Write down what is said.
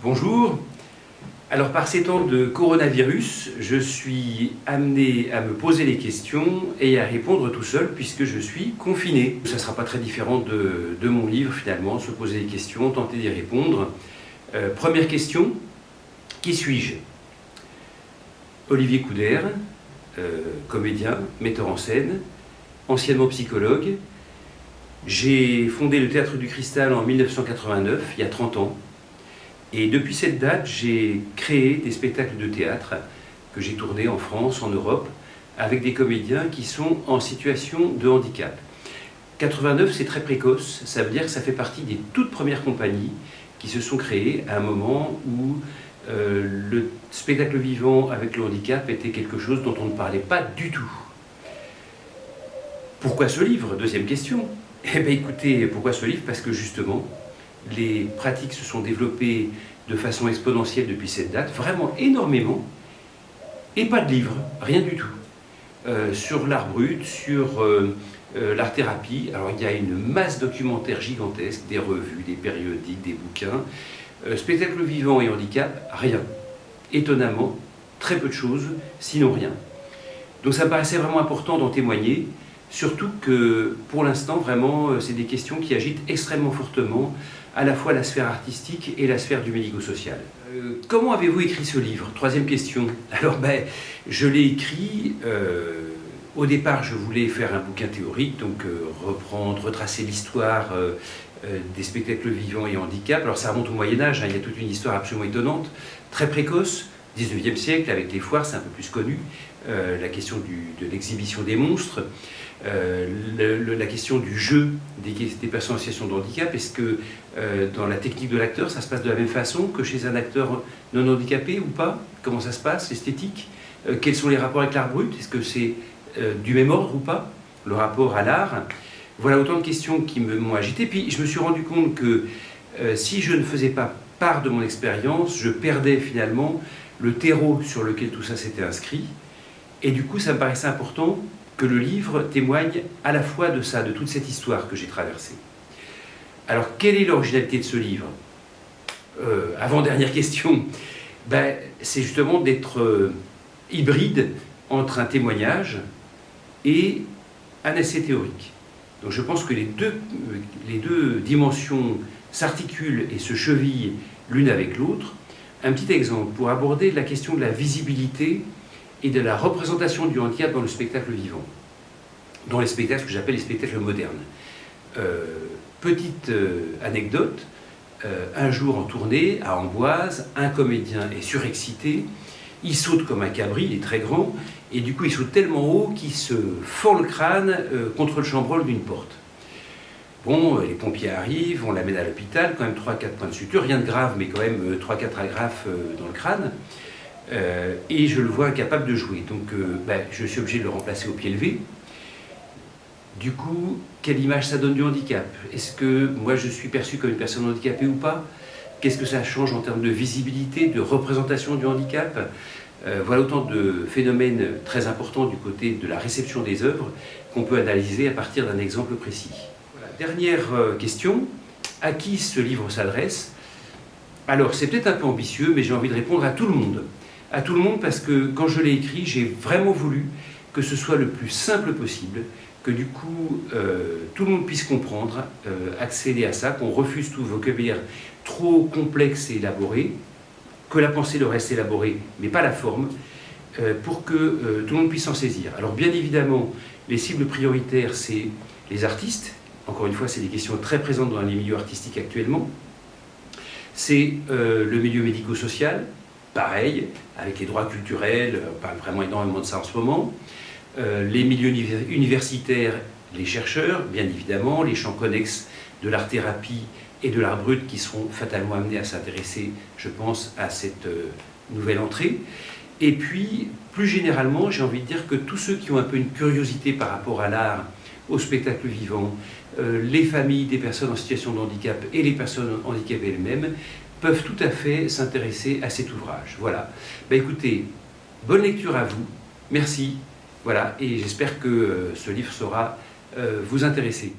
Bonjour. Alors par ces temps de coronavirus, je suis amené à me poser les questions et à répondre tout seul puisque je suis confiné. Ça ne sera pas très différent de, mon livre finalement, se poser des questions, tenter d'y répondre. Euh, première question, qui suis-je? Olivier Couder, euh, comédien, metteur en scène, anciennement psychologue. J'ai fondé le Théâtre du Cristal en 1989, il y a 30 ans. Et depuis cette date, j'ai créé des spectacles de théâtre que j'ai tournés en France, en Europe, avec des comédiens qui sont en situation de handicap. 89, c'est très précoce, ça veut dire que ça fait partie des toutes premières compagnies qui se sont créées à un moment où euh, le spectacle vivant avec le handicap était quelque chose dont on ne parlait pas du tout. Pourquoi ce livre? Deuxième question. Eh bien écoutez, pourquoi ce livre? Parce que justement, les pratiques se sont développées de façon exponentielle depuis cette date, vraiment énormément, et pas de livres, rien du tout. Euh, sur l'art brut, sur euh, euh, l'art-thérapie, alors il y a une masse documentaire gigantesque, des revues, des périodiques, des bouquins. spectacle vivant et handicap, rien. Étonnamment, très peu de choses, sinon rien. Donc ça paraissait vraiment important d'en témoigner, surtout que pour l'instant, vraiment, c'est des questions qui agitent extrêmement fortement à la fois la sphère artistique et la sphère du médico-social. Euh, comment avez-vous écrit ce livre? Troisième question. Alors, ben, je l'ai écrit... Euh, au départ, je voulais faire un bouquin théorique, donc euh, reprendre, retracer l'histoire des spectacles vivants et handicap. Alors ça remonte au Moyen-Âge, hein, il y a toute une histoire absolument étonnante, très précoce, 19e siècle, avec les foires, c'est un peu plus connu, la question de l'exhibition des monstres. Euh, la question du jeu des, personnes en situation de handicap, est-ce que euh, dans la technique de l'acteur, ça se passe de la même façon que chez un acteur non handicapé ou pas? Comment ça se passe, l'esthétique? Euh, Quels sont les rapports avec l'art brut? Est-ce que c'est du même ordre ou pas Le rapport à l'art? Voilà autant de questions qui m'ont agité. Puis je me suis rendu compte que si je ne faisais pas part de mon expérience, je perdais finalement le terreau sur lequel tout ça s'était inscrit. Et du coup, ça me paraissait important que le livre témoigne à la fois de ça, de toute cette histoire que j'ai traversée. Alors, quelle est l'originalité de ce livre? Euh, Avant-dernière question, ben, c'est justement d'être euh, hybride entre un témoignage et un essai théorique. Donc je pense que les deux, les deux dimensions s'articulent et se chevillent l'une avec l'autre. Un petit exemple pour aborder la question de la visibilité et de la représentation du handicap dans le spectacle vivant, dans les spectacles que j'appelle les spectacles modernes. Euh, petite euh, anecdote, euh, un jour en tournée à Amboise, un comédien est surexcité, il saute comme un cabri, il est très grand, et du coup il saute tellement haut qu'il se fend le crâne contre le chambrol d'une porte. Bon, les pompiers arrivent, on l'amène à l'hôpital, quand même 3-4 points de suture, rien de grave, mais quand même 3-4 agrafes dans le crâne. Euh, et je le vois incapable de jouer. Donc euh, ben, je suis obligé de le remplacer au pied levé. Du coup, quelle image ça donne du handicap? Est-ce que moi je suis perçu comme une personne handicapée ou pas? Qu'est-ce que ça change en termes de visibilité, de représentation du handicap? Euh, Voilà autant de phénomènes très importants du côté de la réception des œuvres qu'on peut analyser à partir d'un exemple précis. Dernière question, à qui ce livre s'adresse? Alors c'est peut-être un peu ambitieux, mais j'ai envie de répondre à tout le monde. À tout le monde parce que quand je l'ai écrit, j'ai vraiment voulu que ce soit le plus simple possible, que du coup euh, tout le monde puisse comprendre, euh, accéder à ça, qu'on refuse tout vocabulaire trop complexe et élaboré, que la pensée leur reste élaborée, mais pas la forme, euh, pour que tout le monde puisse s'en saisir. Alors bien évidemment, les cibles prioritaires, c'est les artistes, encore une fois, c'est des questions très présentes dans les milieux artistiques actuellement, c'est le milieu médico-social, pareil, avec les droits culturels, on parle vraiment énormément de ça en ce moment. Euh, les milieux universitaires, les chercheurs, bien évidemment, les champs connexes de l'art-thérapie et de l'art brut qui seront fatalement amenés à s'intéresser, je pense, à cette euh, nouvelle entrée. Et puis, plus généralement, j'ai envie de dire que tous ceux qui ont un peu une curiosité par rapport à l'art, au spectacle vivant, euh, les familles des personnes en situation de handicap et les personnes handicapées elles-mêmes, peuvent tout à fait s'intéresser à cet ouvrage. Voilà. Ben écoutez, bonne lecture à vous. Merci. Voilà. Et j'espère que euh, ce livre saura euh, vous intéresser.